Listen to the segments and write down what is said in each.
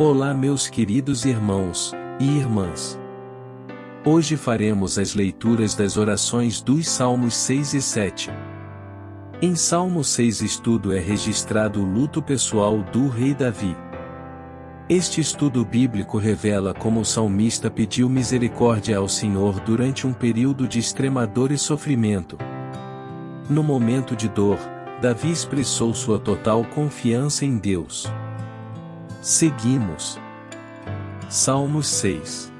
Olá, meus queridos irmãos e irmãs. Hoje faremos as leituras das orações dos Salmos 6 e 7. Em Salmo 6 estudo é registrado o luto pessoal do rei Davi. Este estudo bíblico revela como o salmista pediu misericórdia ao Senhor durante um período de extrema dor e sofrimento. No momento de dor, Davi expressou sua total confiança em Deus. Seguimos. Salmos 6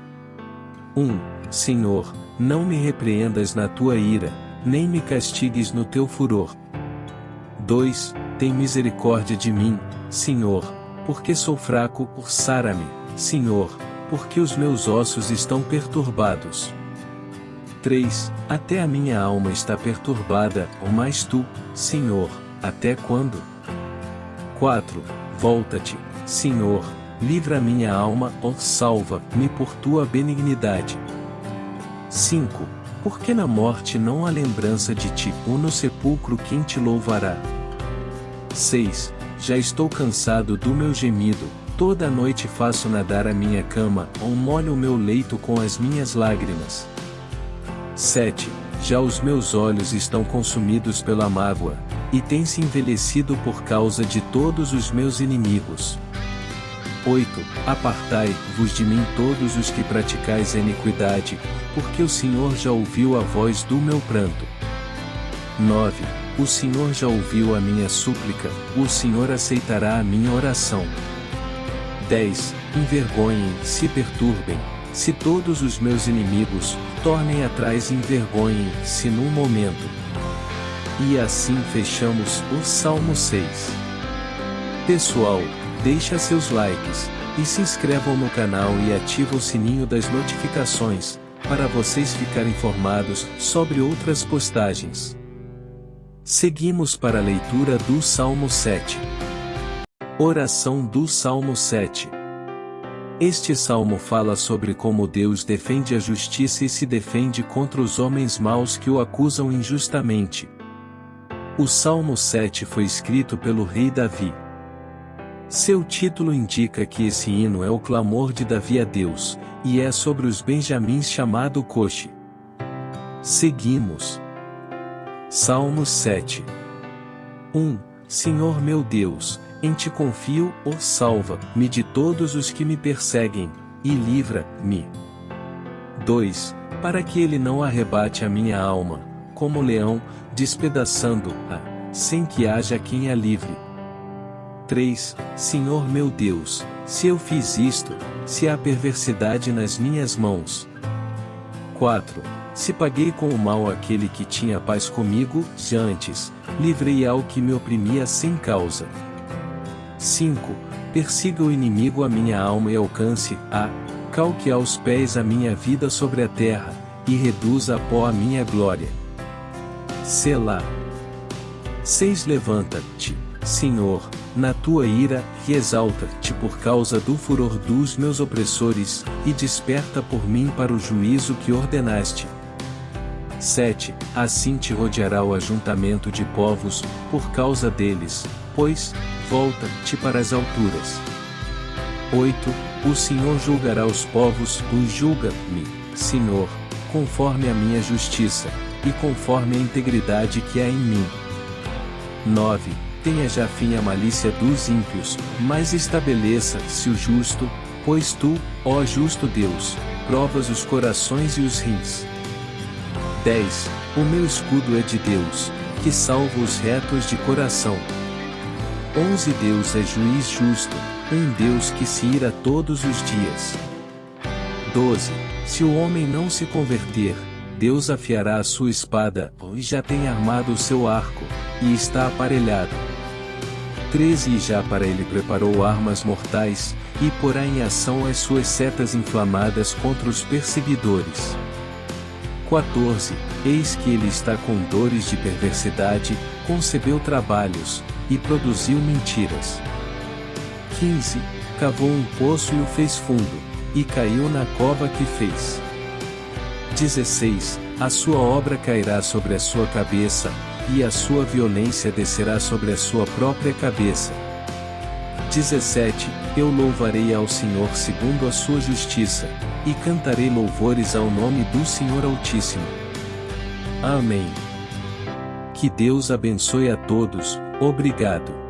1. Senhor, não me repreendas na tua ira, nem me castigues no teu furor. 2. Tem misericórdia de mim, Senhor, porque sou fraco, sara-me, Senhor, porque os meus ossos estão perturbados. 3. Até a minha alma está perturbada, ou mais tu, Senhor, até quando? 4. Volta-te, Senhor, livra minha alma, ó salva-me por tua benignidade. 5. Porque na morte não há lembrança de ti, ou no sepulcro quem te louvará. 6. Já estou cansado do meu gemido, toda noite faço nadar a minha cama, ou molho o meu leito com as minhas lágrimas. 7. Já os meus olhos estão consumidos pela mágoa, e têm se envelhecido por causa de todos os meus inimigos. 8. Apartai-vos de mim todos os que praticais a iniquidade, porque o Senhor já ouviu a voz do meu pranto. 9. O Senhor já ouviu a minha súplica, o Senhor aceitará a minha oração. 10. Envergonhem, se perturbem, se todos os meus inimigos, tornem atrás e envergonhem-se num momento. E assim fechamos o Salmo 6. Pessoal, deixa seus likes, e se inscrevam no canal e ativa o sininho das notificações, para vocês ficarem informados sobre outras postagens. Seguimos para a leitura do Salmo 7. Oração do Salmo 7. Este salmo fala sobre como Deus defende a justiça e se defende contra os homens maus que o acusam injustamente. O Salmo 7 foi escrito pelo rei Davi. Seu título indica que esse hino é o clamor de Davi a Deus, e é sobre os benjamins chamado Coche. Seguimos. Salmos 7 1. Senhor meu Deus, em ti confio, ó salva-me de todos os que me perseguem, e livra-me. 2. Para que ele não arrebate a minha alma, como leão, despedaçando-a, sem que haja quem a livre. 3. Senhor meu Deus, se eu fiz isto, se há perversidade nas minhas mãos. 4. Se paguei com o mal aquele que tinha paz comigo, já antes, livrei ao que me oprimia sem causa. 5. Persiga o inimigo a minha alma e alcance, a, calque aos pés a minha vida sobre a terra, e reduza a pó a minha glória. Selá. 6. Levanta-te, Senhor, na tua ira, e exalta-te por causa do furor dos meus opressores, e desperta por mim para o juízo que ordenaste. 7. Assim te rodeará o ajuntamento de povos, por causa deles, pois, volta-te para as alturas. 8. O Senhor julgará os povos, os julga-me, Senhor, conforme a minha justiça, e conforme a integridade que há em mim. 9 tenha já fim a malícia dos ímpios, mas estabeleça-se o justo, pois tu, ó justo Deus, provas os corações e os rins. 10. O meu escudo é de Deus, que salva os retos de coração. 11. Deus é juiz justo, um Deus que se ira todos os dias. 12. Se o homem não se converter, Deus afiará a sua espada, e já tem armado o seu arco, e está aparelhado. 13 E já para ele preparou armas mortais, e porá em ação as suas setas inflamadas contra os perseguidores. 14. Eis que ele está com dores de perversidade, concebeu trabalhos, e produziu mentiras. 15. Cavou um poço e o fez fundo, e caiu na cova que fez. 16. A sua obra cairá sobre a sua cabeça, e a sua violência descerá sobre a sua própria cabeça. 17. eu louvarei ao Senhor segundo a sua justiça, e cantarei louvores ao nome do Senhor Altíssimo. Amém. Que Deus abençoe a todos, obrigado.